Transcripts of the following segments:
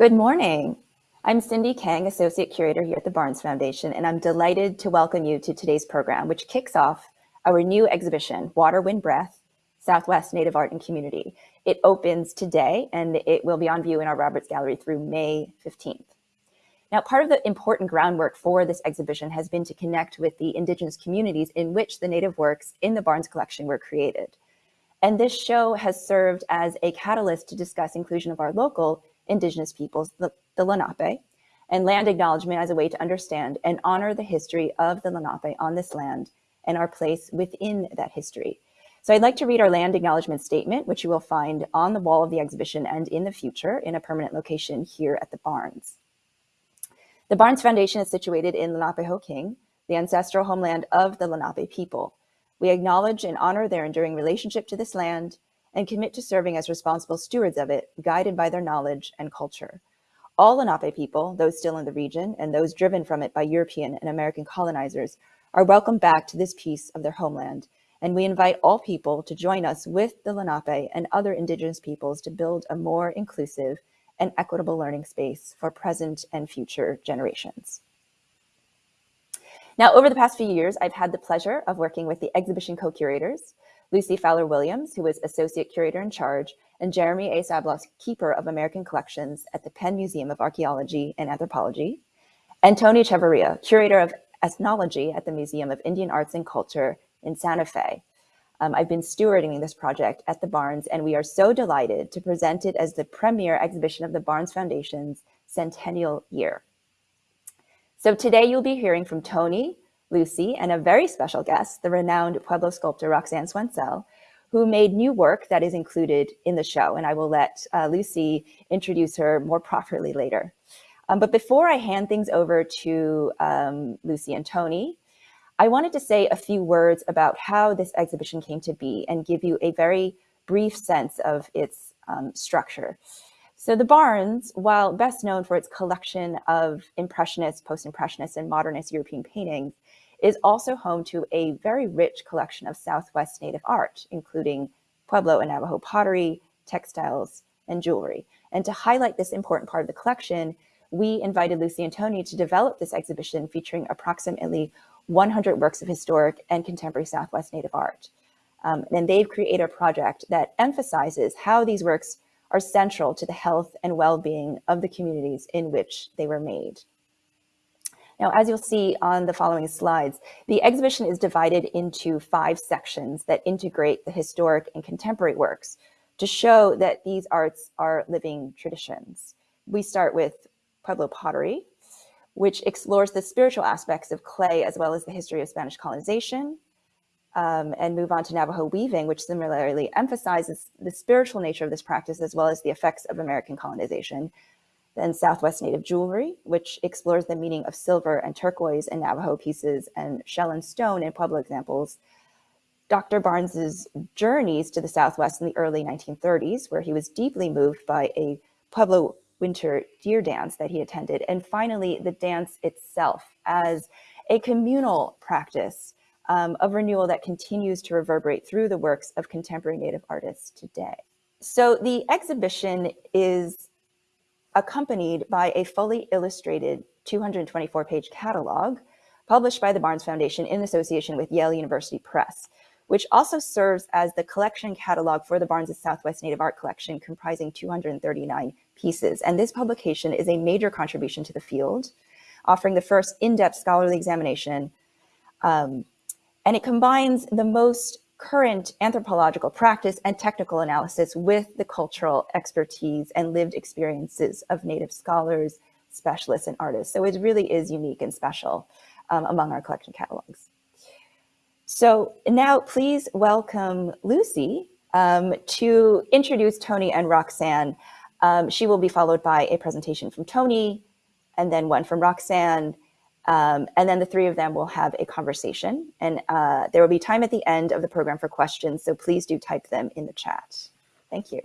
Good morning. I'm Cindy Kang, Associate Curator here at the Barnes Foundation, and I'm delighted to welcome you to today's program, which kicks off our new exhibition, Water, Wind, Breath, Southwest Native Art and Community. It opens today, and it will be on view in our Roberts Gallery through May 15th. Now, part of the important groundwork for this exhibition has been to connect with the Indigenous communities in which the Native works in the Barnes collection were created. And this show has served as a catalyst to discuss inclusion of our local indigenous peoples, the, the Lenape, and land acknowledgement as a way to understand and honor the history of the Lenape on this land and our place within that history. So I'd like to read our land acknowledgement statement, which you will find on the wall of the exhibition and in the future in a permanent location here at the Barnes. The Barnes Foundation is situated in Lenapehoking, the ancestral homeland of the Lenape people. We acknowledge and honor their enduring relationship to this land and commit to serving as responsible stewards of it, guided by their knowledge and culture. All Lenape people, those still in the region and those driven from it by European and American colonizers, are welcome back to this piece of their homeland, and we invite all people to join us with the Lenape and other indigenous peoples to build a more inclusive and equitable learning space for present and future generations. Now, over the past few years, I've had the pleasure of working with the exhibition co-curators, Lucy Fowler Williams, who is Associate Curator in Charge, and Jeremy A. Sabloff, Keeper of American Collections at the Penn Museum of Archaeology and Anthropology, and Tony Chavarria, Curator of Ethnology at the Museum of Indian Arts and Culture in Santa Fe. Um, I've been stewarding this project at the Barnes, and we are so delighted to present it as the premier exhibition of the Barnes Foundation's centennial year. So today you'll be hearing from Tony, Lucy, and a very special guest, the renowned Pueblo sculptor Roxanne Swentzell, who made new work that is included in the show. And I will let uh, Lucy introduce her more properly later. Um, but before I hand things over to um, Lucy and Tony, I wanted to say a few words about how this exhibition came to be and give you a very brief sense of its um, structure. So the Barnes, while best known for its collection of Impressionist, Post-Impressionist, and Modernist European paintings, is also home to a very rich collection of Southwest Native art, including Pueblo and Navajo pottery, textiles, and jewelry. And to highlight this important part of the collection, we invited Lucy and Tony to develop this exhibition featuring approximately 100 works of historic and contemporary Southwest Native art. Um, and they've created a project that emphasizes how these works are central to the health and well-being of the communities in which they were made. Now, as you'll see on the following slides, the exhibition is divided into five sections that integrate the historic and contemporary works to show that these arts are living traditions. We start with Pueblo pottery, which explores the spiritual aspects of clay as well as the history of Spanish colonization, um, and move on to Navajo weaving, which similarly emphasizes the spiritual nature of this practice as well as the effects of American colonization, then Southwest Native Jewelry, which explores the meaning of silver and turquoise in Navajo pieces and shell and stone in Pueblo examples. Dr. Barnes's journeys to the Southwest in the early 1930s, where he was deeply moved by a Pueblo winter deer dance that he attended. And finally, the dance itself as a communal practice um, of renewal that continues to reverberate through the works of contemporary Native artists today. So the exhibition is accompanied by a fully illustrated 224 page catalog published by the Barnes Foundation in association with Yale University Press, which also serves as the collection catalog for the Barnes' Southwest Native Art Collection comprising 239 pieces. And this publication is a major contribution to the field, offering the first in-depth scholarly examination. Um, and it combines the most current anthropological practice and technical analysis with the cultural expertise and lived experiences of Native scholars, specialists, and artists. So it really is unique and special um, among our collection catalogs. So now please welcome Lucy um, to introduce Tony and Roxanne. Um, she will be followed by a presentation from Tony and then one from Roxanne um, and then the three of them will have a conversation and uh, there will be time at the end of the program for questions. So please do type them in the chat. Thank you.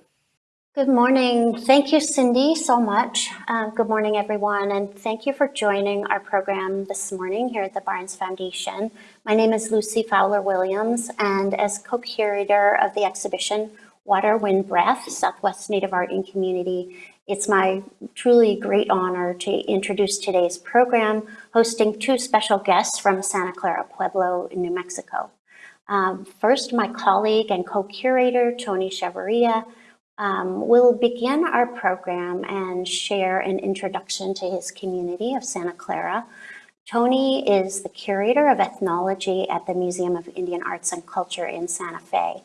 Good morning. Thank you, Cindy, so much. Uh, good morning, everyone, and thank you for joining our program this morning here at the Barnes Foundation. My name is Lucy Fowler Williams, and as co-curator of the exhibition Water, Wind, Breath, Southwest Native Art and Community, It's my truly great honor to introduce today's program, hosting two special guests from Santa Clara Pueblo in New Mexico. Um, first, my colleague and co-curator, Tony Chavarria, um, will begin our program and share an introduction to his community of Santa Clara. Tony is the curator of ethnology at the Museum of Indian Arts and Culture in Santa Fe.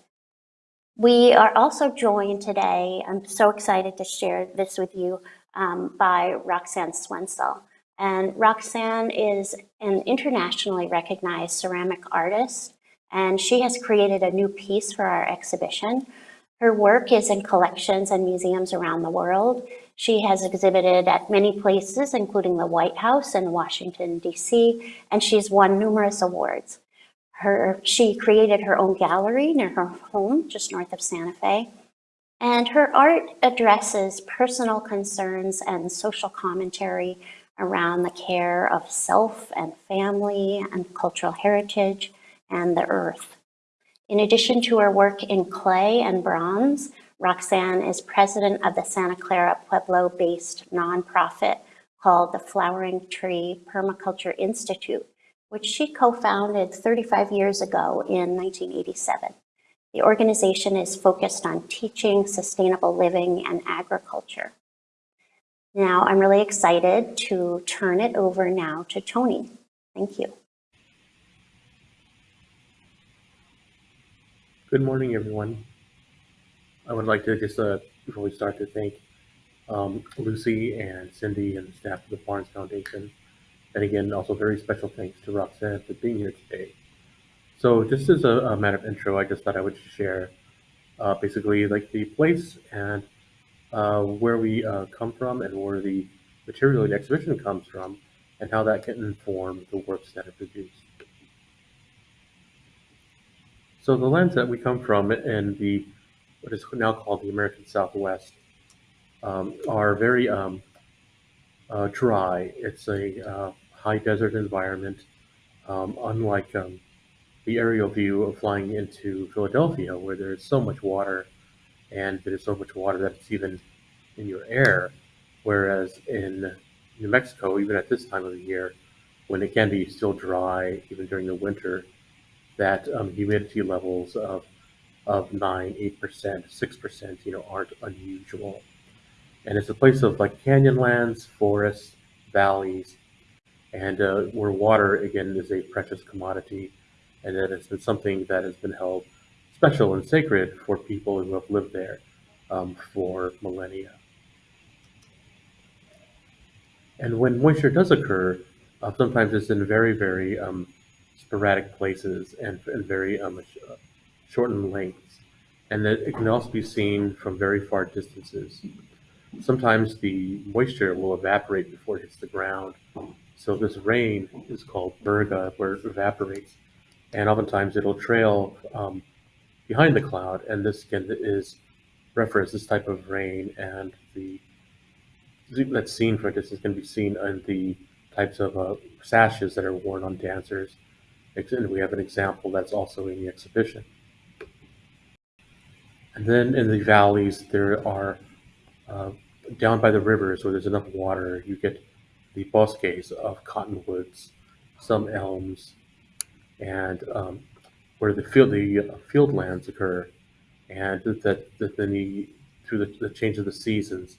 We are also joined today, I'm so excited to share this with you, um, by Roxanne Swentzell. And Roxanne is an internationally recognized ceramic artist, and she has created a new piece for our exhibition. Her work is in collections and museums around the world. She has exhibited at many places, including the White House in Washington, DC, and she's won numerous awards. Her, she created her own gallery near her home, just north of Santa Fe. And her art addresses personal concerns and social commentary around the care of self and family and cultural heritage and the earth. In addition to her work in clay and bronze, Roxanne is president of the Santa Clara Pueblo-based nonprofit called the Flowering Tree Permaculture Institute, which she co-founded 35 years ago in 1987. The organization is focused on teaching sustainable living and agriculture. Now, I'm really excited to turn it over now to Tony. Thank you. Good morning, everyone. I would like to just, uh, before we start, to thank um, Lucy and Cindy and the staff of the Barnes Foundation. And again, also very special thanks to Roxanne for being here today. So just as a, a matter of intro, I just thought I would share uh, basically like the place and uh, where we uh, come from and where the material of the exhibition comes from and how that can inform the works that are produced. So the lands that we come from in the what is now called the American Southwest um, are very um, uh, dry. It's a uh, high desert environment, um, unlike um, the aerial view of flying into Philadelphia, where there's so much water, and there's so much water that it's even in your air. Whereas in New Mexico, even at this time of the year, when it can be still dry, even during the winter, that um, humidity levels of of nine, eight percent, six percent, you know, aren't unusual. And it's a place of like canyonlands, forests, valleys, and uh, where water again is a precious commodity, and that it's been something that has been held special and sacred for people who have lived there um, for millennia. And when moisture does occur, uh, sometimes it's in very, very um, sporadic places and, and very um, uh, shortened lengths. And that it can also be seen from very far distances. Sometimes the moisture will evaporate before it hits the ground. So this rain is called virga, where it evaporates. And oftentimes it'll trail um, behind the cloud. And this again is reference this type of rain and the that's seen for distance can be seen in the types of uh, sashes that are worn on dancers and we have an example that's also in the exhibition. And then in the valleys, there are, uh, down by the rivers where there's enough water, you get the bosques of cottonwoods, some elms, and um, where the field, the field lands occur. And that, that then the, through the, the, change of the seasons,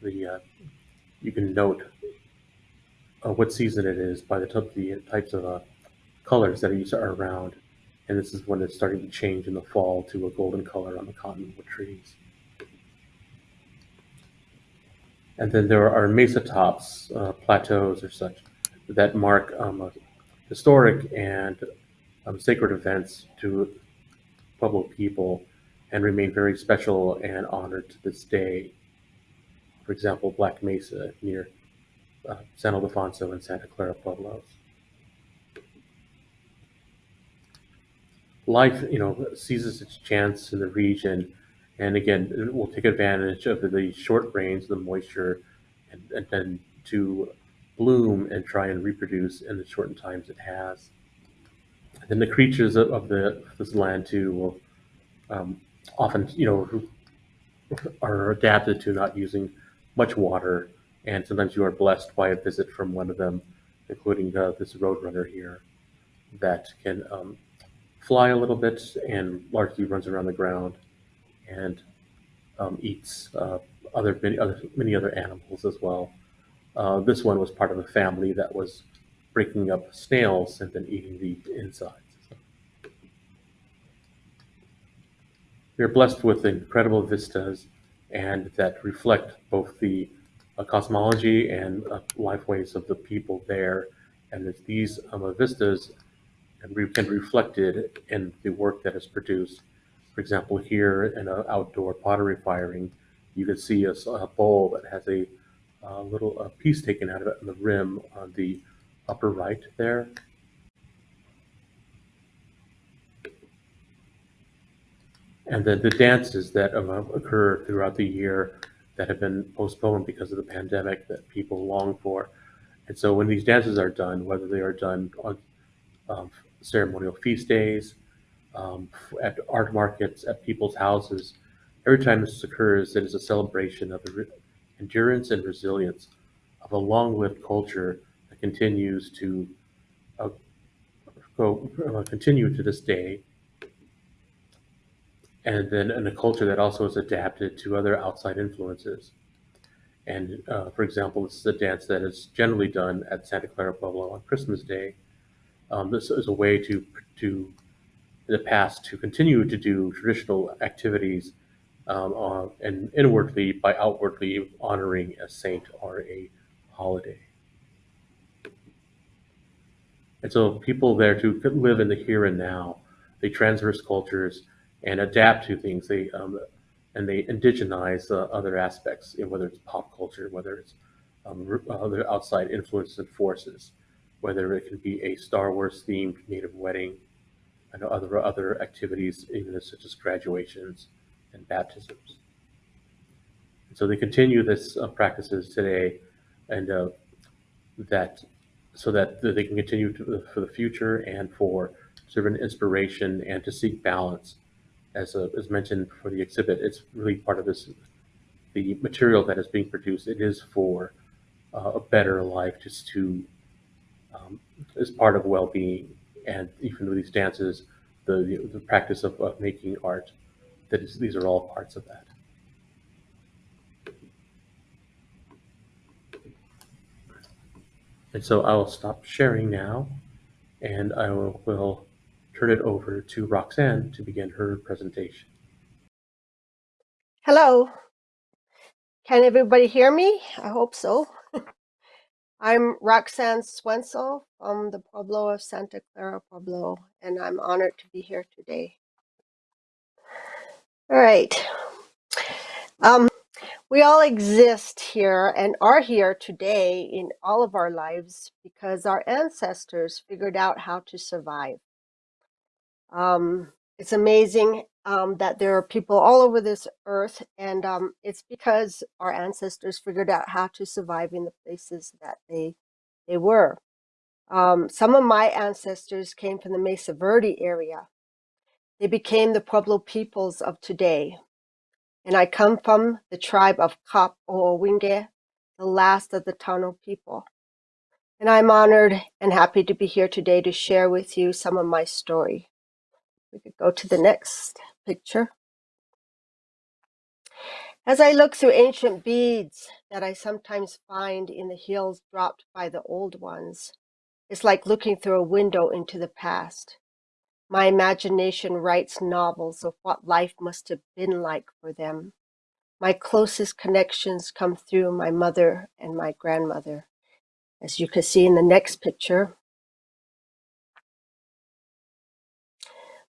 the uh, you can note uh, what season it is by the, the types of uh, colors that are around. And this is when it's starting to change in the fall to a golden color on the cottonwood trees. And then there are mesa tops, uh, plateaus or such, that mark um, historic and um, sacred events to Pueblo people and remain very special and honored to this day. For example, Black Mesa near uh, San Ildefonso and Santa Clara Pueblos. life, you know, seizes its chance in the region, and again, it will take advantage of the short rains, the moisture, and, and then to bloom and try and reproduce in the shortened times it has. And then the creatures of, of the this land too will um, often, you know, are adapted to not using much water, and sometimes you are blessed by a visit from one of them, including this roadrunner here that can um, fly a little bit and largely runs around the ground and um, eats uh, other many other many other animals as well. Uh, this one was part of a family that was breaking up snails and then eating the insides. We are blessed with incredible vistas and that reflect both the uh, cosmology and uh, life ways of the people there. And that these um, vistas can be reflected in the work that is produced. For example, here in an outdoor pottery firing, you can see a, a bowl that has a, a little a piece taken out of it on the rim on the upper right there. And then the dances that occur throughout the year that have been postponed because of the pandemic that people long for. And so when these dances are done, whether they are done on um, ceremonial feast days, um, at art markets, at people's houses, every time this occurs, it is a celebration of the endurance and resilience of a long-lived culture that continues to uh, go uh, continue to this day and then in a culture that also is adapted to other outside influences. And uh, for example, this is a dance that is generally done at Santa Clara Pueblo on Christmas Day. Um, this is a way to, to, the past, to continue to do traditional activities um, uh, and inwardly by outwardly honoring a saint or a holiday. And so people there to live in the here and now, they transverse cultures, and adapt to things. They um, and they indigenize uh, other aspects, whether it's pop culture, whether it's um, other outside influences and forces, whether it can be a Star Wars themed native wedding, and other other activities, even such as graduations and baptisms. And so they continue this uh, practices today, and uh, that so that they can continue to, for the future and for serve an inspiration and to seek balance as, a, as mentioned for the exhibit, it's really part of this, the material that is being produced. It is for uh, a better life, just to, um, as part of well-being. And even with these dances, the, the, the practice of, of making art, that is, these are all parts of that. And so I will stop sharing now, and I will, will turn it over to Roxanne to begin her presentation. Hello. Can everybody hear me? I hope so. I'm Roxanne Swentzell from the Pueblo of Santa Clara Pueblo, and I'm honored to be here today. All right. Um, we all exist here and are here today in all of our lives because our ancestors figured out how to survive. Um, it's amazing um, that there are people all over this earth, and um, it's because our ancestors figured out how to survive in the places that they they were. Um, some of my ancestors came from the Mesa Verde area. They became the Pueblo peoples of today. And I come from the tribe of Kap Owinge, the last of the Tano people. And I'm honored and happy to be here today to share with you some of my story. We could go to the next picture. As I look through ancient beads that I sometimes find in the hills dropped by the old ones, it's like looking through a window into the past. My imagination writes novels of what life must have been like for them. My closest connections come through my mother and my grandmother. As you can see in the next picture,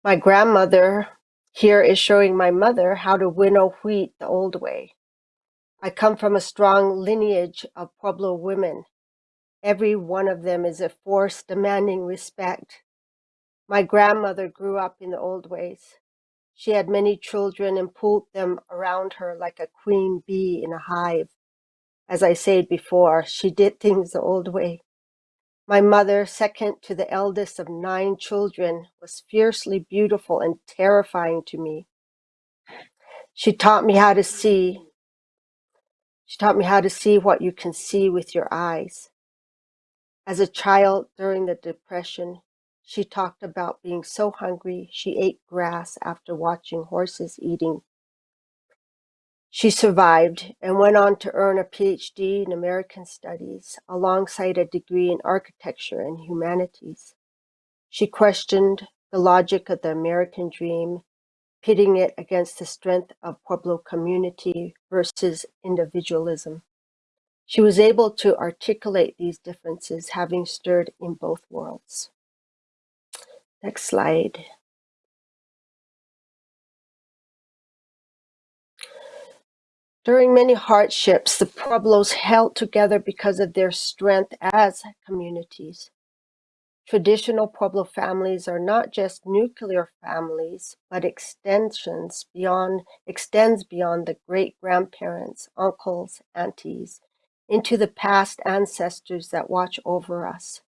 My grandmother here is showing my mother how to winnow wheat the old way. I come from a strong lineage of Pueblo women. Every one of them is a force demanding respect. My grandmother grew up in the old ways. She had many children and pulled them around her like a queen bee in a hive. As I said before, she did things the old way. My mother, second to the eldest of nine children, was fiercely beautiful and terrifying to me. She taught me how to see. She taught me how to see what you can see with your eyes. As a child during the Depression, she talked about being so hungry she ate grass after watching horses eating. She survived and went on to earn a PhD in American Studies alongside a degree in architecture and humanities. She questioned the logic of the American dream, pitting it against the strength of Pueblo community versus individualism. She was able to articulate these differences, having stirred in both worlds. Next slide. During many hardships, the Pueblos held together because of their strength as communities. Traditional Pueblo families are not just nuclear families, but extensions beyond extends beyond the great grandparents, uncles, aunties, into the past ancestors that watch over us.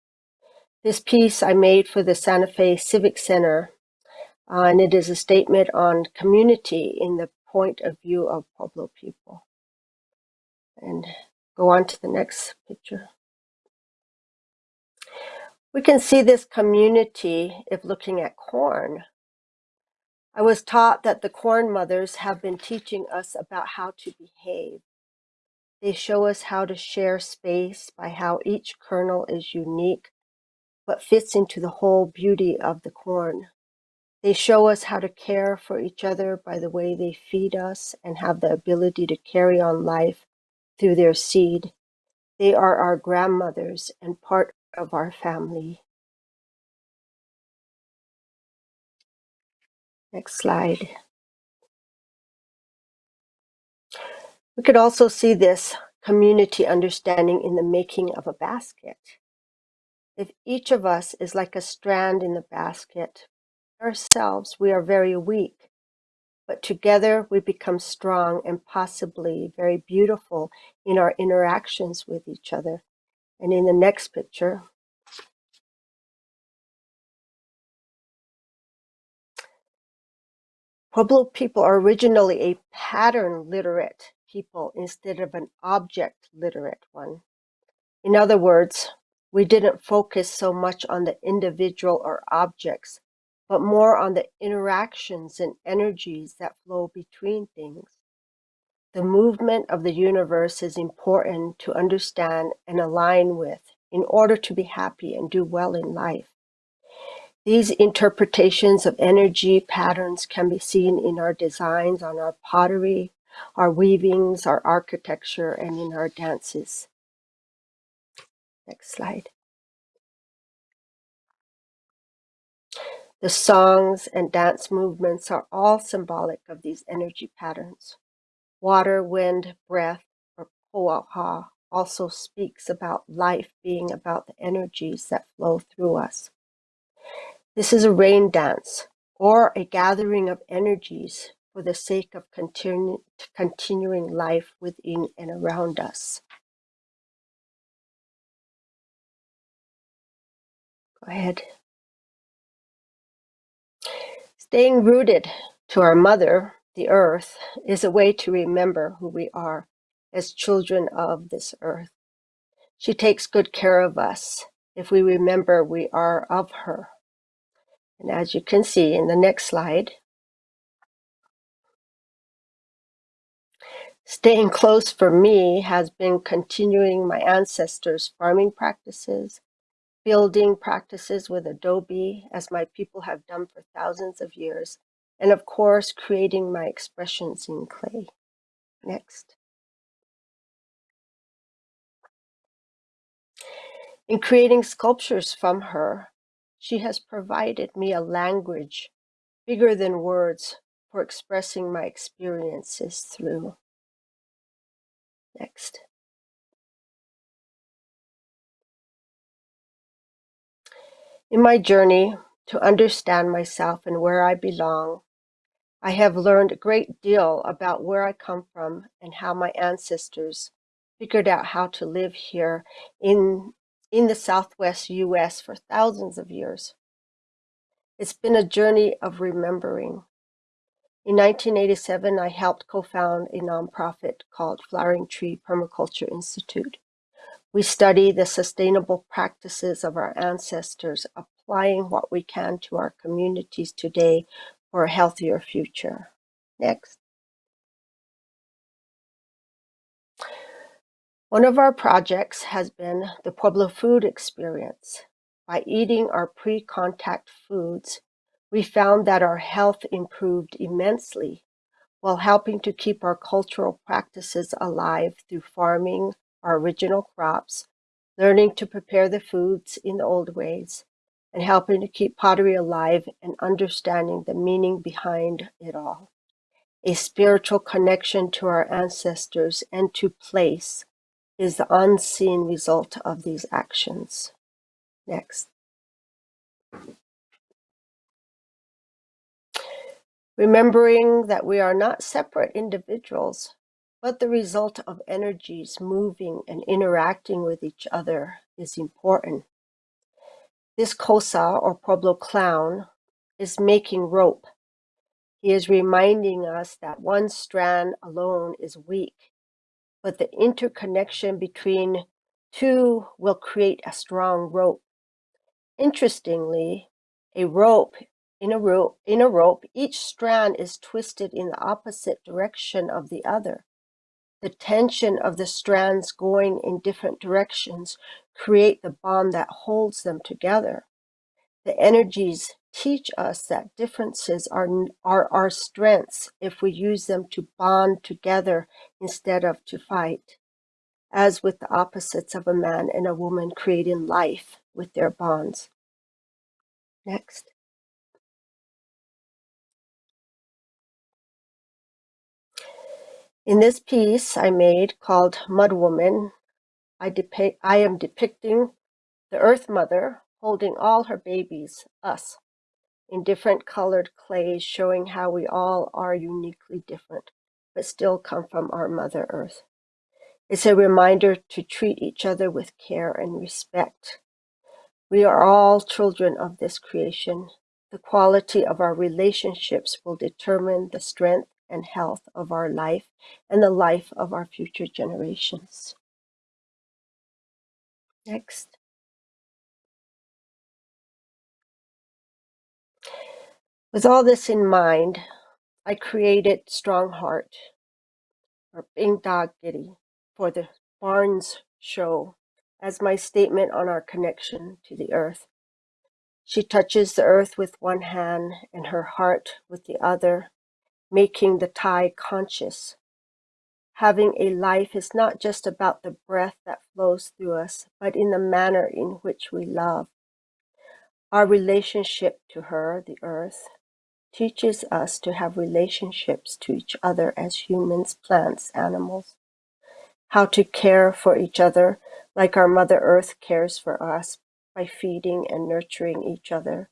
This piece I made for the Santa Fe Civic Center, uh, and it is a statement on community in the point of view of Pueblo people. And go on to the next picture. We can see this community if looking at corn. I was taught that the corn mothers have been teaching us about how to behave. They show us how to share space by how each kernel is unique but fits into the whole beauty of the corn. They show us how to care for each other by the way they feed us and have the ability to carry on life through their seed. They are our grandmothers and part of our family. Next slide. We could also see this community understanding in the making of a basket. If each of us is like a strand in the basket, ourselves we are very weak, but together we become strong and possibly very beautiful in our interactions with each other. And in the next picture, Pueblo people are originally a pattern literate people instead of an object literate one. In other words, we didn't focus so much on the individual or objects, but more on the interactions and energies that flow between things. The movement of the universe is important to understand and align with in order to be happy and do well in life. These interpretations of energy patterns can be seen in our designs on our pottery, our weavings, our architecture, and in our dances. Next slide. The songs and dance movements are all symbolic of these energy patterns. Water, wind, breath, or po'aha also speaks about life being about the energies that flow through us. This is a rain dance or a gathering of energies for the sake of continu continuing life within and around us. Go ahead. Staying rooted to our mother, the earth, is a way to remember who we are as children of this earth. She takes good care of us if we remember we are of her. And as you can see in the next slide, staying close for me has been continuing my ancestors' farming practices, building practices with Adobe, as my people have done for thousands of years, and of course, creating my expressions in clay. Next. In creating sculptures from her, she has provided me a language bigger than words for expressing my experiences through. Next. In my journey to understand myself and where I belong, I have learned a great deal about where I come from and how my ancestors figured out how to live here in, in the Southwest US for thousands of years. It's been a journey of remembering. In 1987, I helped co found a nonprofit called Flowering Tree Permaculture Institute. We study the sustainable practices of our ancestors, applying what we can to our communities today for a healthier future. Next. One of our projects has been the Pueblo Food Experience. By eating our pre contact foods, we found that our health improved immensely while helping to keep our cultural practices alive through farming our original crops, learning to prepare the foods in the old ways, and helping to keep pottery alive and understanding the meaning behind it all. A spiritual connection to our ancestors and to place is the unseen result of these actions. Next. Remembering that we are not separate individuals, but the result of energies moving and interacting with each other is important. This Kosa or Pueblo clown is making rope. He is reminding us that one strand alone is weak, but the interconnection between two will create a strong rope. Interestingly, a rope in a rope in a rope each strand is twisted in the opposite direction of the other. The tension of the strands going in different directions create the bond that holds them together. The energies teach us that differences are, are our strengths if we use them to bond together instead of to fight, as with the opposites of a man and a woman creating life with their bonds. Next. In this piece I made called Mud Woman, I, I am depicting the Earth Mother holding all her babies, us, in different colored clays, showing how we all are uniquely different, but still come from our Mother Earth. It's a reminder to treat each other with care and respect. We are all children of this creation. The quality of our relationships will determine the strength and health of our life and the life of our future generations. Next. With all this in mind, I created Strong Heart or Bing Dog Giddy for the Barnes show as my statement on our connection to the earth. She touches the earth with one hand and her heart with the other making the tie conscious. Having a life is not just about the breath that flows through us, but in the manner in which we love. Our relationship to her, the earth, teaches us to have relationships to each other as humans, plants, animals. How to care for each other like our Mother Earth cares for us by feeding and nurturing each other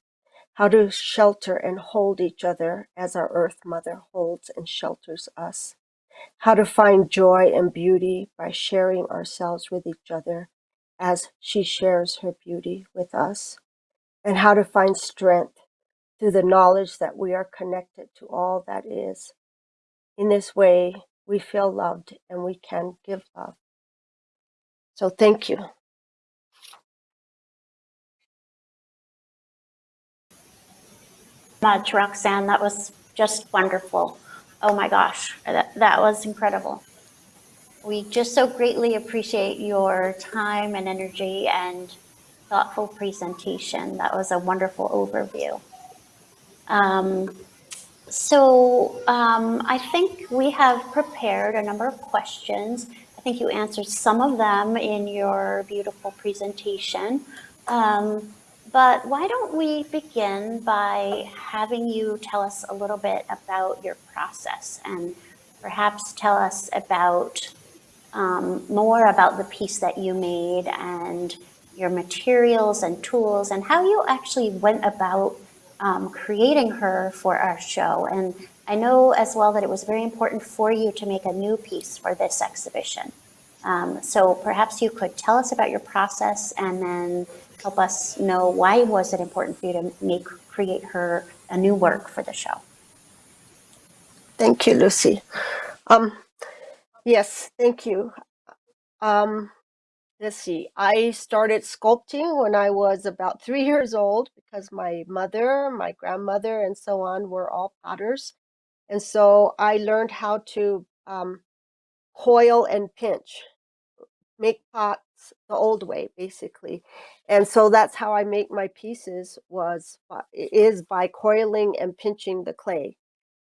how to shelter and hold each other as our Earth Mother holds and shelters us, how to find joy and beauty by sharing ourselves with each other as she shares her beauty with us, and how to find strength through the knowledge that we are connected to all that is. In this way, we feel loved and we can give love. So thank you. Much, Roxanne. That was just wonderful. Oh my gosh, that, that was incredible. We just so greatly appreciate your time and energy and thoughtful presentation. That was a wonderful overview. Um, so um, I think we have prepared a number of questions. I think you answered some of them in your beautiful presentation. Um, but why don't we begin by having you tell us a little bit about your process and perhaps tell us about um, more about the piece that you made and your materials and tools and how you actually went about um, creating her for our show. And I know as well that it was very important for you to make a new piece for this exhibition. Um, so perhaps you could tell us about your process and then help us know why was it important for you to make create her a new work for the show? Thank you, Lucy. Um, yes, thank you. Um, let's see. I started sculpting when I was about three years old because my mother, my grandmother, and so on were all potters. And so I learned how to um, coil and pinch, make pots the old way, basically. And so that's how I make my pieces was is by coiling and pinching the clay.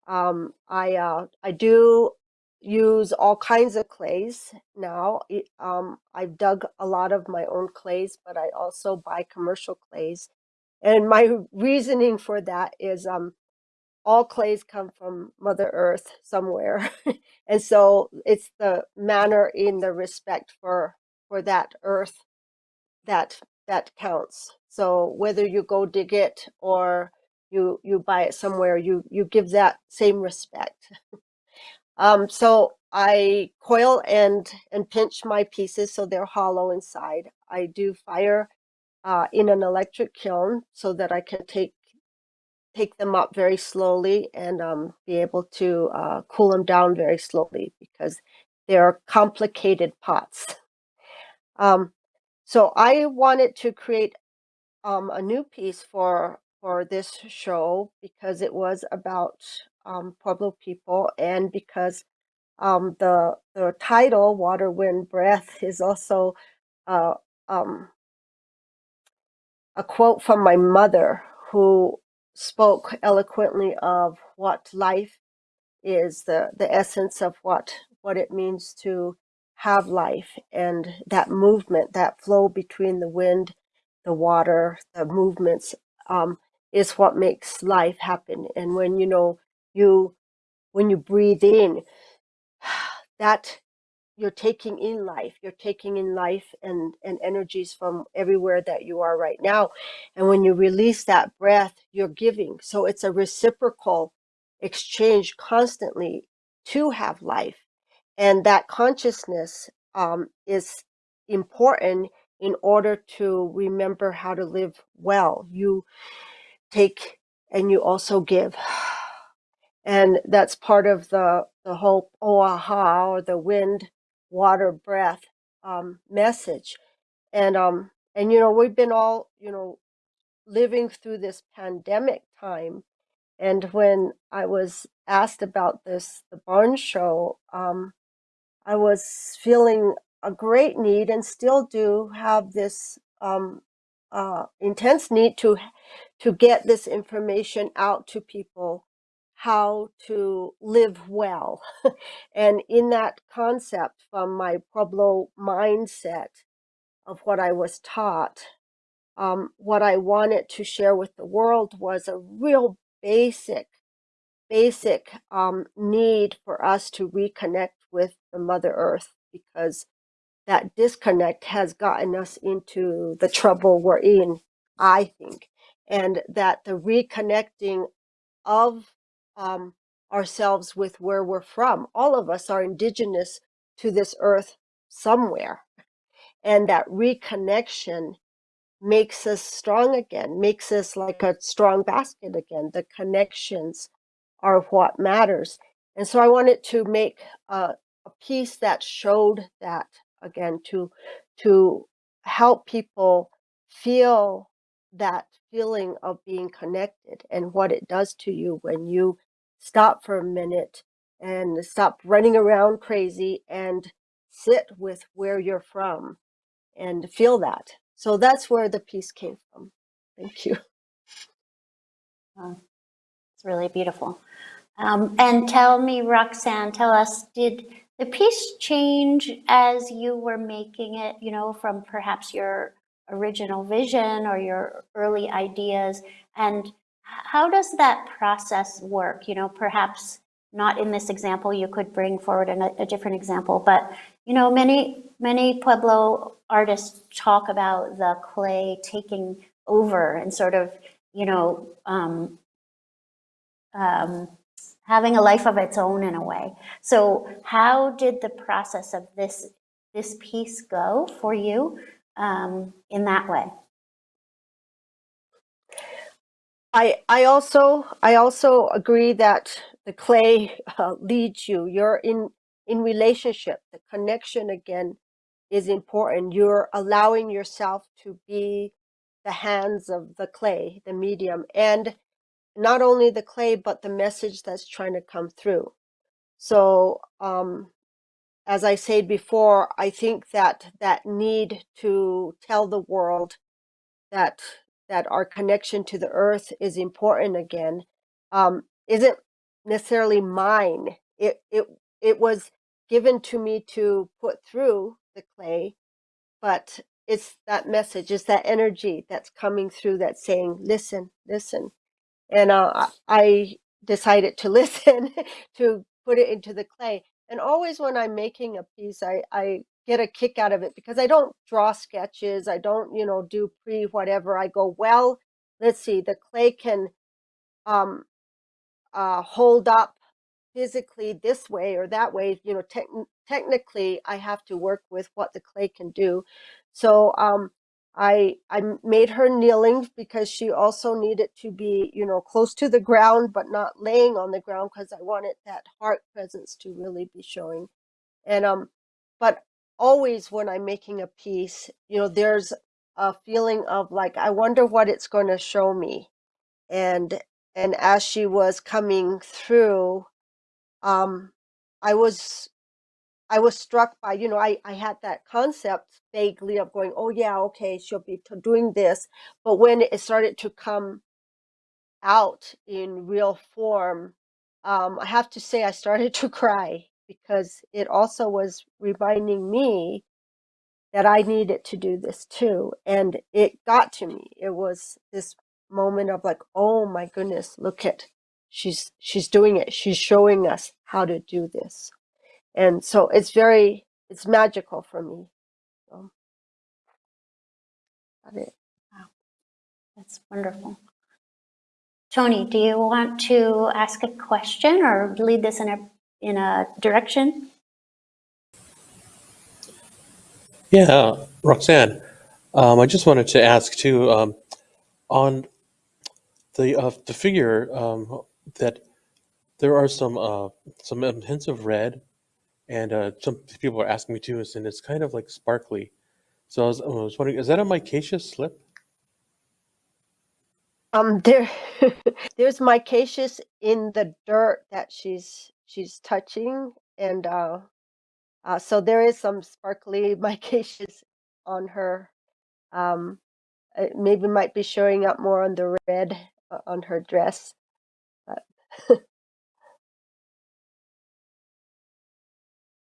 Um, I uh, I do use all kinds of clays now. Um, I've dug a lot of my own clays, but I also buy commercial clays. And my reasoning for that is um, all clays come from Mother Earth somewhere. and so it's the manner in the respect for for that earth that that counts. So whether you go dig it or you you buy it somewhere, you you give that same respect. Um, so I coil and and pinch my pieces so they're hollow inside. I do fire uh, in an electric kiln so that I can take take them up very slowly and um, be able to uh, cool them down very slowly because they're complicated pots. Um, so I wanted to create um, a new piece for for this show because it was about um, Pueblo people and because um, the the title "Water, Wind, Breath" is also uh, um, a quote from my mother who spoke eloquently of what life is the the essence of what what it means to have life and that movement that flow between the wind the water the movements um, is what makes life happen. And when you know you when you breathe in that you're taking in life. You're taking in life and and energies from everywhere that you are right now. And when you release that breath you're giving. So it's a reciprocal exchange constantly to have life and that consciousness um, is important in order to remember how to live well. You take and you also give. And that's part of the the whole oaha or the wind water breath um, message. And um and you know we've been all you know living through this pandemic time. And when i was asked about this the barn show um i was feeling a great need and still do have this um uh intense need to to get this information out to people how to live well. and in that concept from my Pueblo mindset of what I was taught, um, what I wanted to share with the world was a real basic, basic um, need for us to reconnect with the Mother Earth because that disconnect has gotten us into the trouble we're in, I think. And that the reconnecting of um, ourselves with where we're from. All of us are indigenous to this earth somewhere. And that reconnection makes us strong again, makes us like a strong basket again. The connections are what matters. And so I wanted to make a, a piece that showed that again to to help people feel that feeling of being connected and what it does to you when you stop for a minute and stop running around crazy and sit with where you're from and feel that. So that's where the piece came from. Thank you. Wow, It's really beautiful. Um, and tell me, Roxanne, tell us, did the piece change as you were making it, you know, from perhaps your original vision or your early ideas? And how does that process work? You know, perhaps not in this example, you could bring forward a, a different example, but, you know, many, many Pueblo artists talk about the clay taking over and sort of, you know, um, um, having a life of its own in a way. So how did the process of this this piece go for you um, in that way? I I also I also agree that the clay uh, leads you. You're in in relationship. The connection again is important. You're allowing yourself to be the hands of the clay, the medium, and not only the clay, but the message that's trying to come through. So, um, as I said before, I think that that need to tell the world that that our connection to the earth is important again um, isn't necessarily mine. It it it was given to me to put through the clay, but it's that message, it's that energy that's coming through that's saying, listen, listen. And uh, I decided to listen, to put it into the clay. And always when I'm making a piece, I, I get a kick out of it because I don't draw sketches. I don't, you know, do pre whatever. I go, well, let's see, the clay can um, uh, hold up physically this way or that way. You know, tech technically, I have to work with what the clay can do. So um, I I made her kneeling because she also needed to be, you know, close to the ground but not laying on the ground because I wanted that heart presence to really be showing. And um, but always when I'm making a piece, you know, there's a feeling of like I wonder what it's going to show me. And and as she was coming through, um, I was I was struck by, you know, I, I had that concept vaguely of going, oh, yeah, okay, she'll be doing this. But when it started to come out in real form, um, I have to say I started to cry because it also was reminding me that I needed to do this too. And it got to me. It was this moment of like, oh my goodness, look at she's she's doing it. She's showing us how to do this and so it's very it's magical for me so got it Wow, that's wonderful. Tony, do you want to ask a question or lead this in a in a direction? Yeah, Roxanne, um, I just wanted to ask too um, on the uh, the figure um, that there are some uh, some um, hints of red, and uh, some people are asking me too, and it's kind of like sparkly. So I was, I was wondering, is that a micaceous slip? um there there's micaceous in the dirt that she's she's touching and uh, uh so there is some sparkly micaceous on her um it maybe might be showing up more on the red uh, on her dress but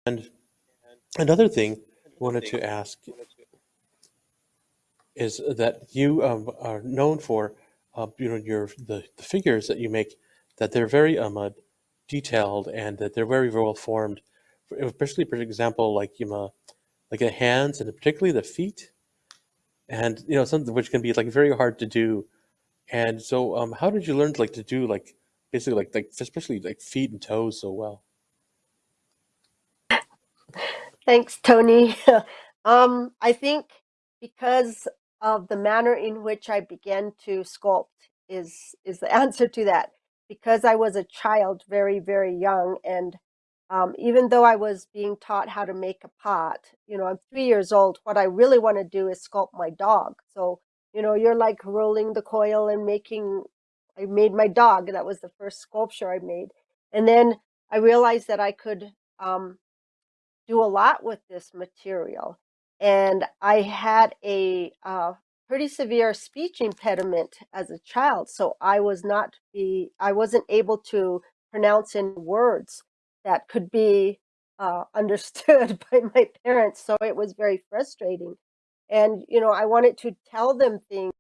And another thing I wanted to ask is that you um, are known for, uh, you know, your the, the figures that you make, that they're very um, uh, detailed and that they're very well formed. Especially, for example, like you know, like the hands and particularly the feet, and you know, something which can be like very hard to do. And so, um, how did you learn like to do like basically like like especially like feet and toes so well? Thanks, Tony. um, I think because of the manner in which I began to sculpt is is the answer to that. Because I was a child, very very young, and um, even though I was being taught how to make a pot, you know, I'm three years old. What I really want to do is sculpt my dog. So you know, you're like rolling the coil and making. I made my dog. That was the first sculpture I made, and then I realized that I could. Um, do a lot with this material. And I had a uh, pretty severe speech impediment as a child, so I was not be I wasn't able to pronounce any words that could be uh, understood by my parents. So it was very frustrating. And you know, I wanted to tell them things,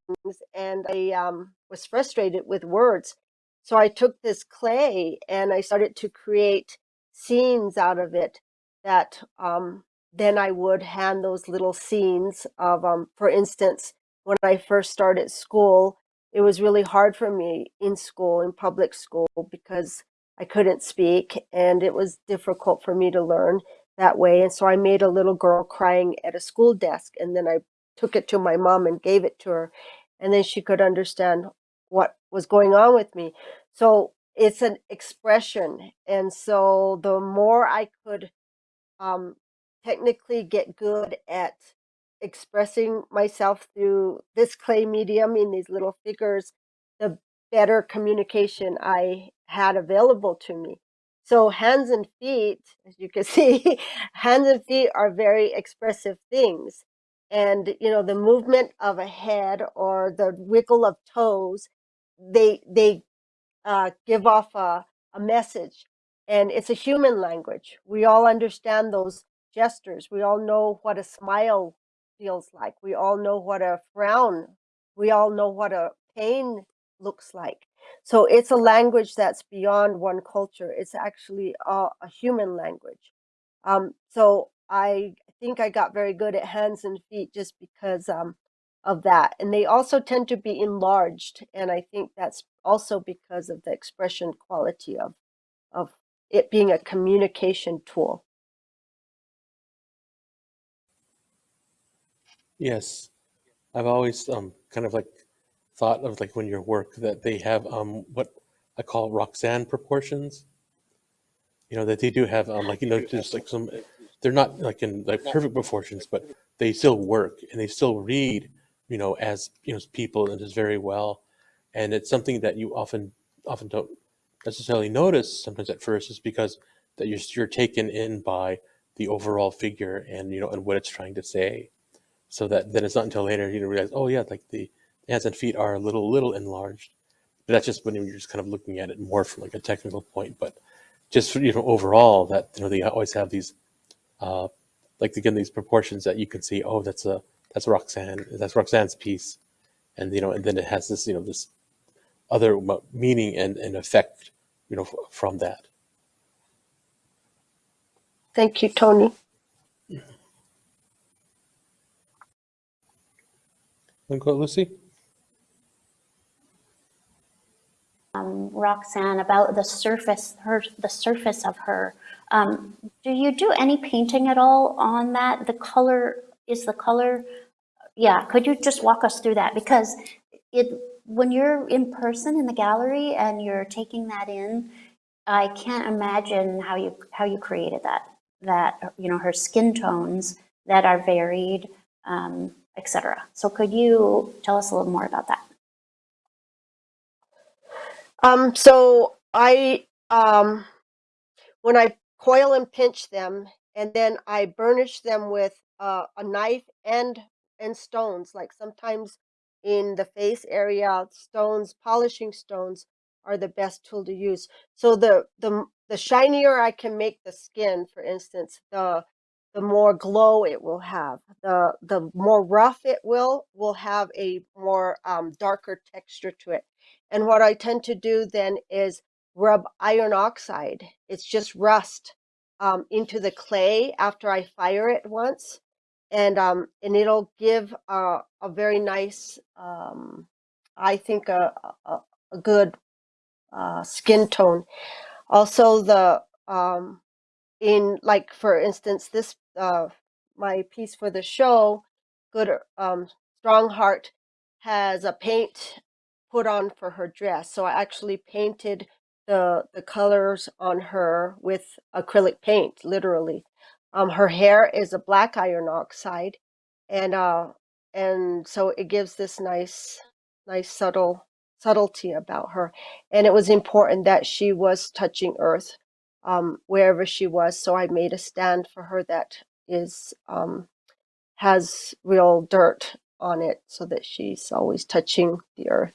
and I um, was frustrated with words. So I took this clay and I started to create scenes out of it that um, then I would hand those little scenes of, um, for instance, when I first started school, it was really hard for me in school, in public school, because I couldn't speak and it was difficult for me to learn that way. And so I made a little girl crying at a school desk and then I took it to my mom and gave it to her. And then she could understand what was going on with me. So it's an expression. And so the more I could um, technically get good at expressing myself through this clay medium in these little figures, the better communication I had available to me. So hands and feet, as you can see, hands and feet are very expressive things. And you know, the movement of a head or the wiggle of toes, they they uh, give off a, a message. And it's a human language. We all understand those gestures. We all know what a smile feels like. We all know what a frown, we all know what a pain looks like. So it's a language that's beyond one culture. It's actually a, a human language. Um, so I think I got very good at hands and feet just because um, of that. And they also tend to be enlarged. And I think that's also because of the expression quality of, of it being a communication tool. Yes, I've always um, kind of like thought of like when your work that they have um, what I call Roxanne proportions. You know that they do have um, like you know just like some they're not like in like perfect proportions, but they still work and they still read you know as you know people and just very well, and it's something that you often often don't necessarily notice sometimes at first is because that you're you're taken in by the overall figure and you know and what it's trying to say so that then it's not until later you realize, oh yeah, like the hands and feet are a little little enlarged. But that's just when you're just kind of looking at it more from like a technical point. But just you know overall, that you know they always have these, uh, like again these proportions that you can see. Oh, that's a that's Roxanne. That's Roxanne's piece, and you know, and then it has this you know this other meaning and, and effect you know from that. Thank you, Tony. And go, Lucy. Um, Roxanne, about the surface, her, the surface of her. Um, do you do any painting at all on that? The color, is the color, yeah, could you just walk us through that? Because it, when you're in person in the gallery and you're taking that in, I can't imagine how you, how you created that, that, you know, her skin tones that are varied, um, etc. So could you tell us a little more about that? Um, so I, um, when I coil and pinch them, and then I burnish them with uh, a knife and and stones. Like sometimes in the face area, stones, polishing stones are the best tool to use. So the the the shinier I can make the skin, for instance, the the more glow it will have. The the more rough it will will have a more um, darker texture to it. And what I tend to do then is rub iron oxide. It's just rust um, into the clay after I fire it once, and um, and it'll give a, a very nice, um, I think a a, a good uh, skin tone. Also the um, in like for instance this uh, my piece for the show good um, strong heart has a paint put on for her dress so i actually painted the the colors on her with acrylic paint literally um, her hair is a black iron oxide and uh and so it gives this nice nice subtle subtlety about her and it was important that she was touching earth um, wherever she was. So I made a stand for her that is um, has real dirt on it so that she's always touching the earth.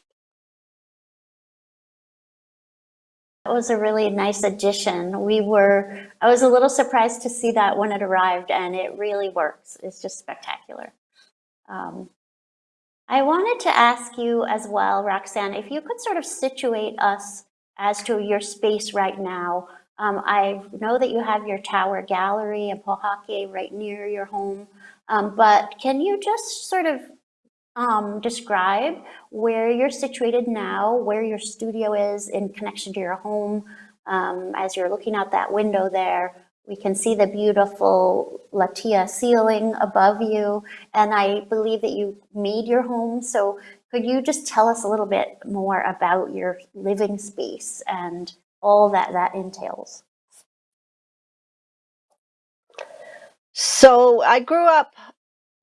That was a really nice addition. We were, I was a little surprised to see that when it arrived and it really works. It's just spectacular. Um, I wanted to ask you as well, Roxanne, if you could sort of situate us as to your space right now. Um, I know that you have your tower gallery in Pojoaque right near your home, um, but can you just sort of um, describe where you're situated now, where your studio is in connection to your home. Um, as you're looking out that window there, we can see the beautiful latilla ceiling above you. And I believe that you made your home. So could you just tell us a little bit more about your living space and all that that entails? So I grew up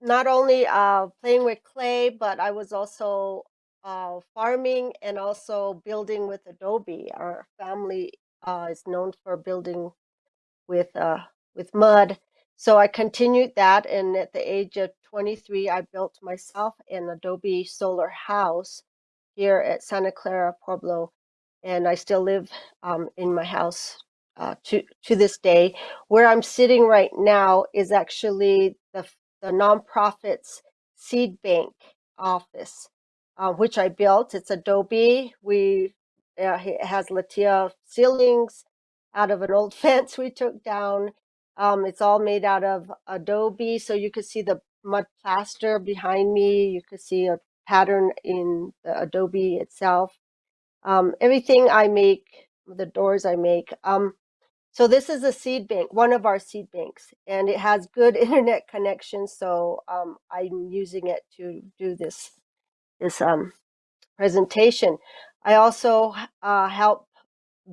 not only uh, playing with clay, but I was also uh, farming and also building with adobe. Our family uh, is known for building with uh, with mud. So I continued that, and at the age of 23, I built myself an adobe solar house here at Santa Clara Pueblo, and I still live um, in my house uh, to to this day. Where I'm sitting right now is actually the the nonprofit's seed bank office, uh, which I built. It's adobe. We uh, it has latilla ceilings out of an old fence we took down. Um, it's all made out of adobe, so you could see the mud plaster behind me. You could see a pattern in the adobe itself. Um, everything I make, the doors I make. Um, so this is a seed bank, one of our seed banks, and it has good internet connection. So um, I'm using it to do this this um, presentation. I also uh, help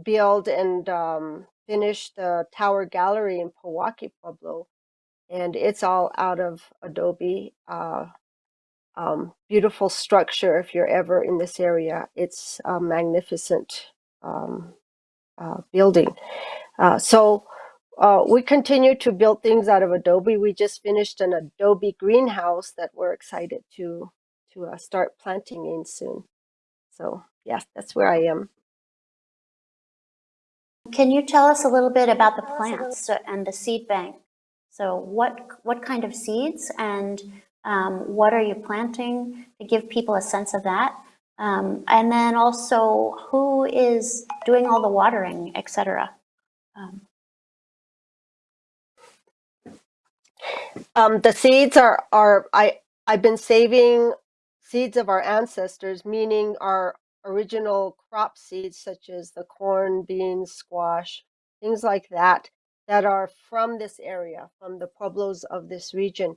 build and um, finish the Tower Gallery in Pojoaque, Pueblo, and it's all out of Adobe. Uh, um, beautiful structure. If you're ever in this area, it's a magnificent um, uh, building. Uh, so uh, we continue to build things out of Adobe. We just finished an Adobe greenhouse that we're excited to to uh, start planting in soon. So yes, that's where I am. Can you tell us a little bit about the plants and the seed bank? So what, what kind of seeds and um, what are you planting to give people a sense of that? Um, and then also who is doing all the watering, et cetera? Um, Um, the seeds are are I I've been saving seeds of our ancestors, meaning our original crop seeds such as the corn, beans, squash, things like that that are from this area, from the pueblos of this region.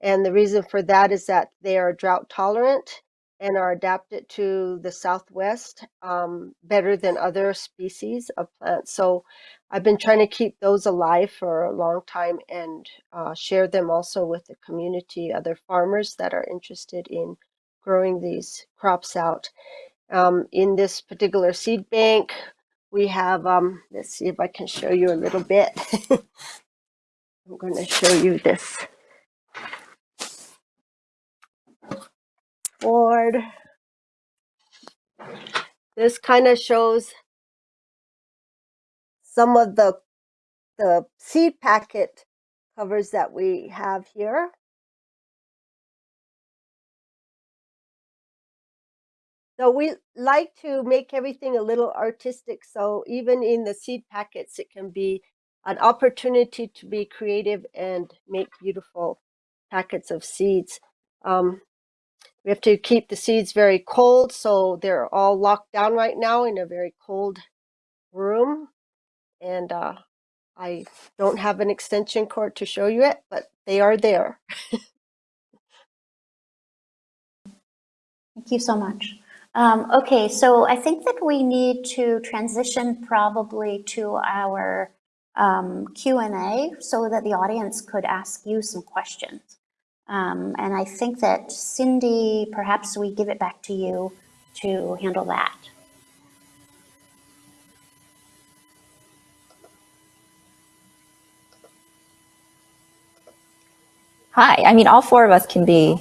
And the reason for that is that they are drought tolerant and are adapted to the southwest um, better than other species of plants. So I've been trying to keep those alive for a long time and uh, share them also with the community, other farmers that are interested in growing these crops out. Um, in this particular seed bank, we have, um, let's see if I can show you a little bit. I'm going to show you this board. This kind of shows some of the the seed packet covers that we have here. So we like to make everything a little artistic. So even in the seed packets, it can be an opportunity to be creative and make beautiful packets of seeds. Um, we have to keep the seeds very cold, so they're all locked down right now in a very cold room. And uh, I don't have an extension cord to show you it, but they are there. Thank you so much. Um, okay, so I think that we need to transition probably to our um, Q&A so that the audience could ask you some questions. Um, and I think that Cindy, perhaps we give it back to you to handle that. Hi, I mean, all four of us can be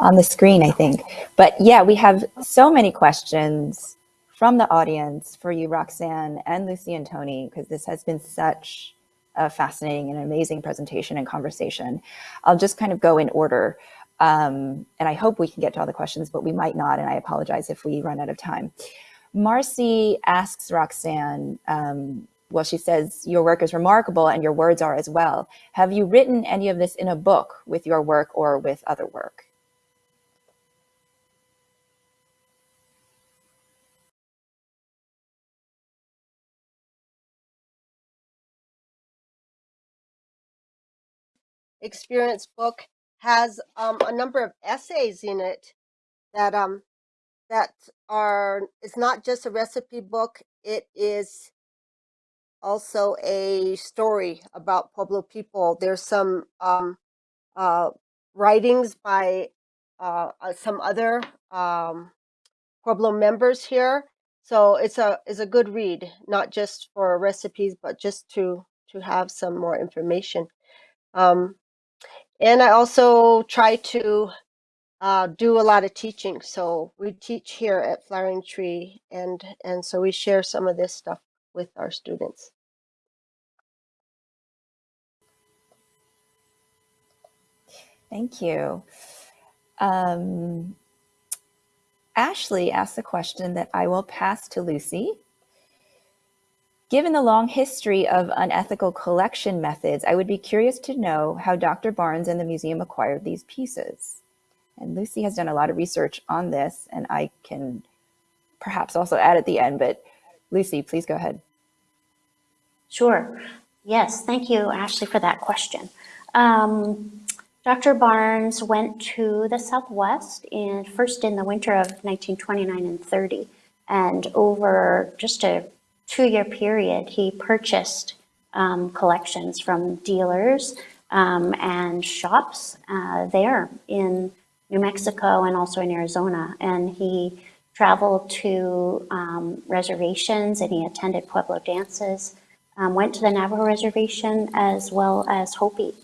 on the screen, I think. But yeah, we have so many questions from the audience for you, Roxanne and Lucy and Tony, because this has been such a fascinating and amazing presentation and conversation. I'll just kind of go in order. Um, and I hope we can get to all the questions, but we might not, and I apologize if we run out of time. Marcy asks Roxanne, um, well, she says, your work is remarkable and your words are as well. Have you written any of this in a book with your work or with other work? Experience book has um, a number of essays in it that um, that are it's not just a recipe book it is also a story about pueblo people. There's some um, uh, writings by uh, uh, some other um, pueblo members here. So it's a it's a good read not just for recipes but just to to have some more information. Um, and i also try to uh, do a lot of teaching. So we teach here at Flowering Tree, and and so we share some of this stuff with our students. Thank you. Um, Ashley asked a question that I will pass to Lucy. Given the long history of unethical collection methods, I would be curious to know how Dr. Barnes and the museum acquired these pieces. And Lucy has done a lot of research on this, and I can perhaps also add at the end, but Lucy, please go ahead. Sure. Yes, thank you, Ashley, for that question. Um, Dr. Barnes went to the Southwest in first in the winter of 1929 and 30, and over just a two-year period, he purchased um, collections from dealers um, and shops uh, there in New Mexico and also in Arizona. And he traveled to um, reservations and he attended Pueblo dances, um, went to the Navajo reservation as well as Hopi.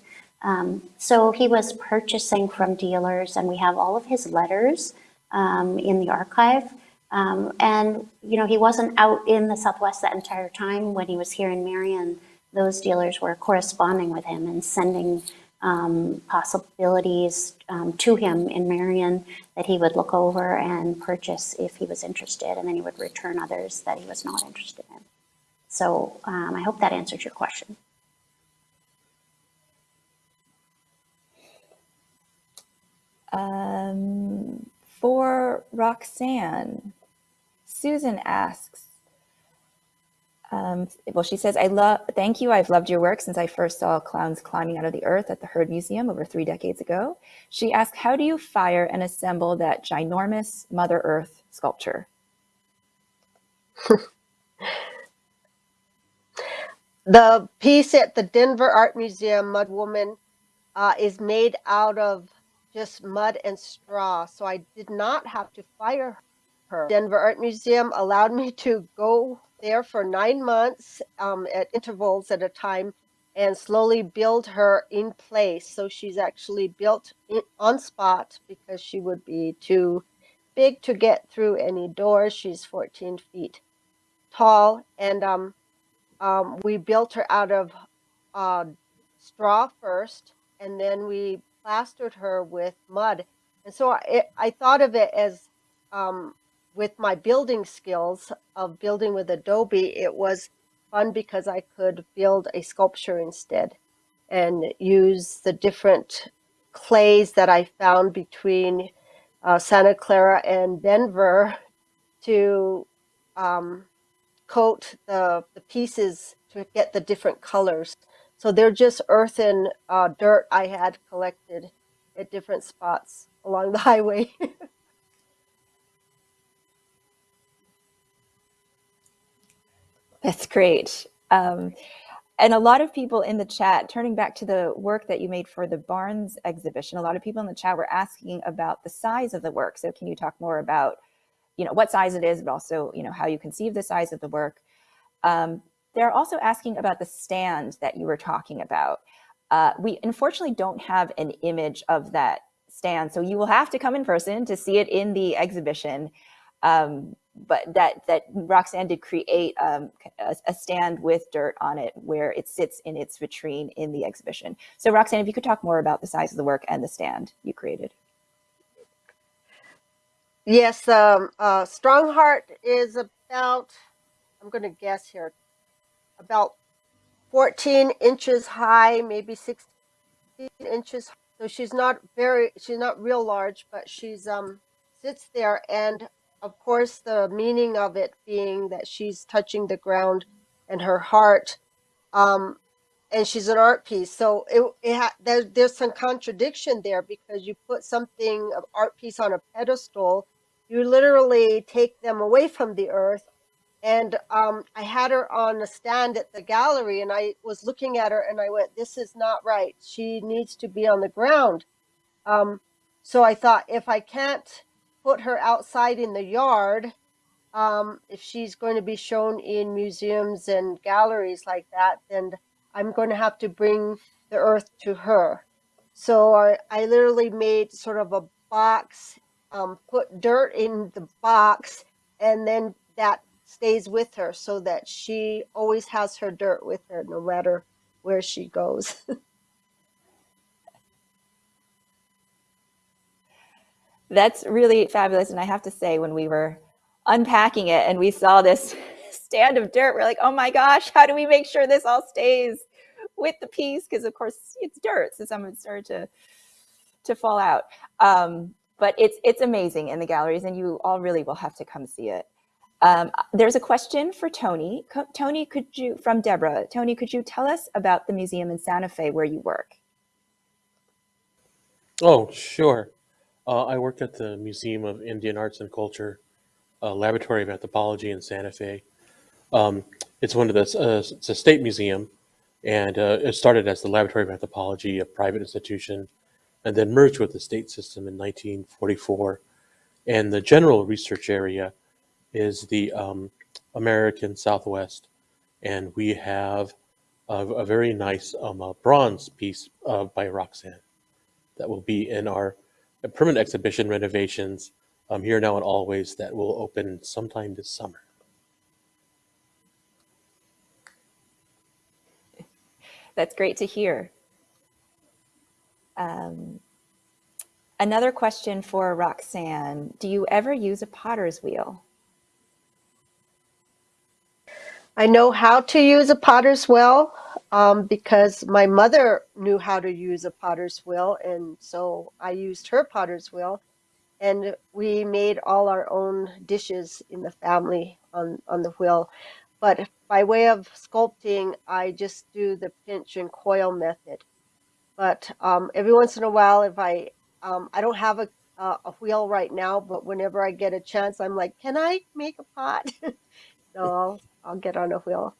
Um, so he was purchasing from dealers and we have all of his letters um, in the archive. Um, and, you know, he wasn't out in the Southwest that entire time when he was here in Merion. Those dealers were corresponding with him and sending um, possibilities um, to him in Merion that he would look over and purchase if he was interested, and then he would return others that he was not interested in. So um, I hope that answers your question. Um, for Roxanne, Susan asks, um, well, she says, I love, thank you. I've loved your work since I first saw clowns climbing out of the earth at the Heard Museum over three decades ago. She asks, how do you fire and assemble that ginormous Mother Earth sculpture? the piece at the Denver Art Museum, Mud Woman, uh, is made out of just mud and straw. So I did not have to fire her. Denver Art Museum allowed me to go there for nine months um, at intervals at a time and slowly build her in place. So she's actually built in, on spot because she would be too big to get through any doors. She's 14 feet tall. And um, um, we built her out of uh, straw first, and then we plastered her with mud. And so I, I thought of it as um, with my building skills of building with Adobe, it was fun because I could build a sculpture instead and use the different clays that I found between uh, Santa Clara and Denver to um, coat the, the pieces to get the different colors. So they're just earth and uh, dirt I had collected at different spots along the highway. That's great. Um, and a lot of people in the chat, turning back to the work that you made for the Barnes exhibition, a lot of people in the chat were asking about the size of the work. So can you talk more about, you know, what size it is, but also, you know, how you conceive the size of the work? Um, they're also asking about the stand that you were talking about. Uh, we unfortunately don't have an image of that stand, so you will have to come in person to see it in the exhibition. Um, but that that Roxanne did create um, a, a, stand with dirt on it where it sits in its vitrine in the exhibition. So Roxanne, if you could talk more about the size of the work and the stand you created. Yes, um, uh, Strongheart is about, I'm going to guess here, about 14 inches high, maybe 16 inches. So she's not very, she's not real large, but she's um sits there and of course, the meaning of it being that she's touching the ground and her heart, um, and she's an art piece. So it, it ha- there's some contradiction there because you put something, an art piece on a pedestal, you literally take them away from the earth. And um, I had her on a stand at the gallery, and I was looking at her, and I went, "This is not right. She needs to be on the ground." Um, so I thought, if I can't put her outside in the yard, um, if she's going to be shown in museums and galleries like that, then I'm going to have to bring the earth to her. So I, I literally made sort of a box, um, put dirt in the box, and then that stays with her so that she always has her dirt with her no matter where she goes. That's really fabulous. And I have to say, when we were unpacking it and we saw this stand of dirt, we're like, oh my gosh, how do we make sure this all stays with the piece? Because of course it's dirt, so some of it started to to fall out. Um, but it's it's amazing in the galleries, and you all really will have to come see it. Um, there's a question for Tony. Co Tony, could you from Deborah? Tony, could you tell us about the museum in Santa Fe where you work? Oh, sure. Uh, I work at the Museum of Indian Arts and Culture, uh, Laboratory of Anthropology in Santa Fe. Um, it's one of the, uh, it's a state museum, and uh, it started as the Laboratory of Anthropology, a private institution, and then merged with the state system in 1944. And the general research area is the um, American Southwest, and we have a, a very nice um, bronze piece uh, by Roxanne that will be in our permanent exhibition renovations um, here now and always that will open sometime this summer. That's great to hear. Um, another question for Roxanne. Do you ever use a potter's wheel? I know how to use a potter's wheel um, because my mother knew how to use a potter's wheel, and so I used her potter's wheel, and we made all our own dishes in the family on on the wheel. But by way of sculpting, I just do the pinch and coil method. But um, every once in a while, if I um, I don't have a uh, a wheel right now, but whenever I get a chance, I'm like, can I make a pot? so I'll, I'll get on a wheel.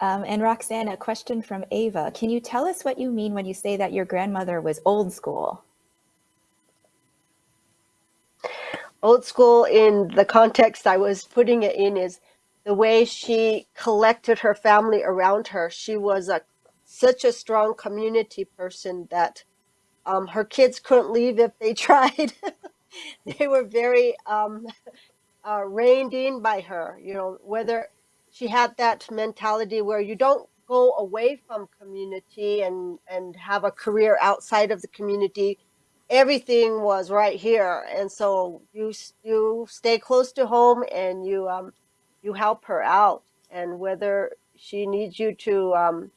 Um, and Roxanne, a question from Ava. Can you tell us what you mean when you say that your grandmother was old school? Old school in the context I was putting it in is the way she collected her family around her. She was a such a strong community person that um, her kids couldn't leave if they tried. they were very um, uh, reined in by her. You know, whether she had that mentality where you don't go away from community and and have a career outside of the community. Everything was right here, and so you you stay close to home and you um, you help her out. And whether she needs you to um,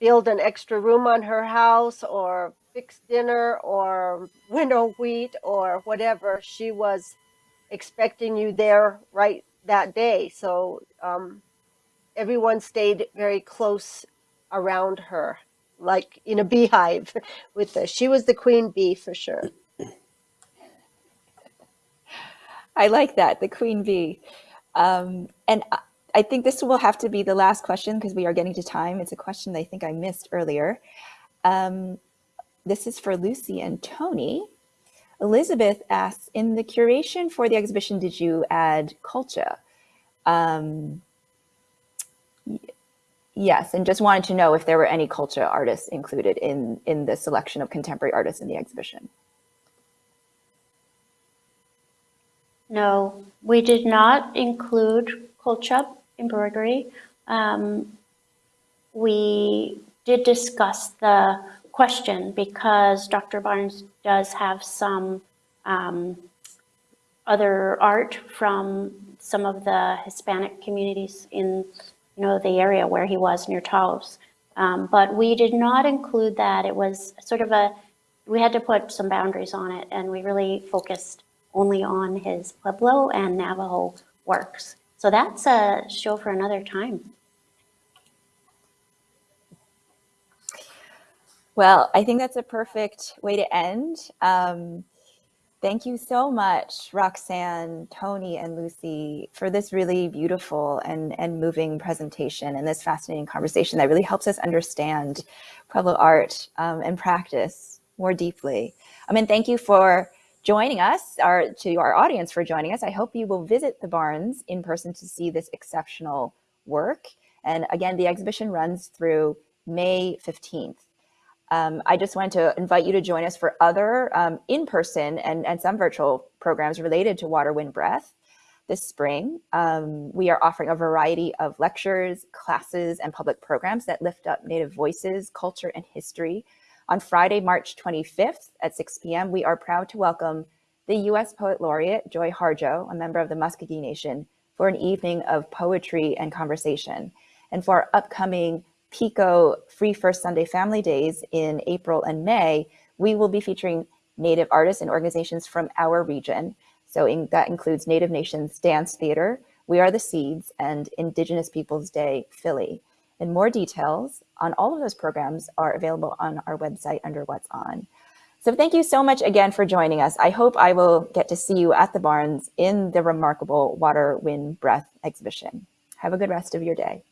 build an extra room on her house or fix dinner or window wheat or whatever, she was expecting you there right that day. So um, everyone stayed very close around her, like in a beehive with her. She was the queen bee for sure. I like that, the queen bee. Um, and I- think this will have to be the last question because we are getting to time. It's a question that I think I missed earlier. Um, this is for Lucy and Tony. Elizabeth asks, in the curation for the exhibition, did you add colcha? Um, yes, and just wanted to know if there were any colcha artists included in, in the selection of contemporary artists in the exhibition. No, we did not include colcha embroidery. Um, we did discuss the question because Dr. Barnes does have some um, other art from some of the Hispanic communities in know the area where he was near Taos. Um, but we did not include that. It was sort of a we had to put some boundaries on it, and we really focused only on his Pueblo and Navajo works. So that's a show for another time. Well, I think that's a perfect way to end. Um, thank you so much, Roxanne, Tony, and Lucy, for this really beautiful and, and moving presentation and this fascinating conversation that really helps us understand Pueblo art um, and practice more deeply. I mean, thank you for joining us, our, to our audience for joining us. I hope you will visit the Barnes in person to see this exceptional work. And again, the exhibition runs through May 15th. Um, I just wanted to invite you to join us for other um, in-person and, and some virtual programs related to water, wind, breath this spring. Um, we are offering a variety of lectures, classes, and public programs that lift up Native voices, culture, and history. On Friday, March 25th at 6 p.m., we are proud to welcome the U.S. Poet Laureate, Joy Harjo, a member of the Muscogee Nation, for an evening of poetry and conversation. And for our upcoming PECO Free First Sunday Family Days in April and May, we will be featuring Native artists and organizations from our region. So in, that includes Native Nations Dance Theater, We Are the Seeds, and Indigenous Peoples Day Philly. And more details on all of those programs are available on our website under What's On. So thank you so much again for joining us. I hope I will get to see you at the Barnes in the remarkable Water, Wind, Breath exhibition. Have a good rest of your day.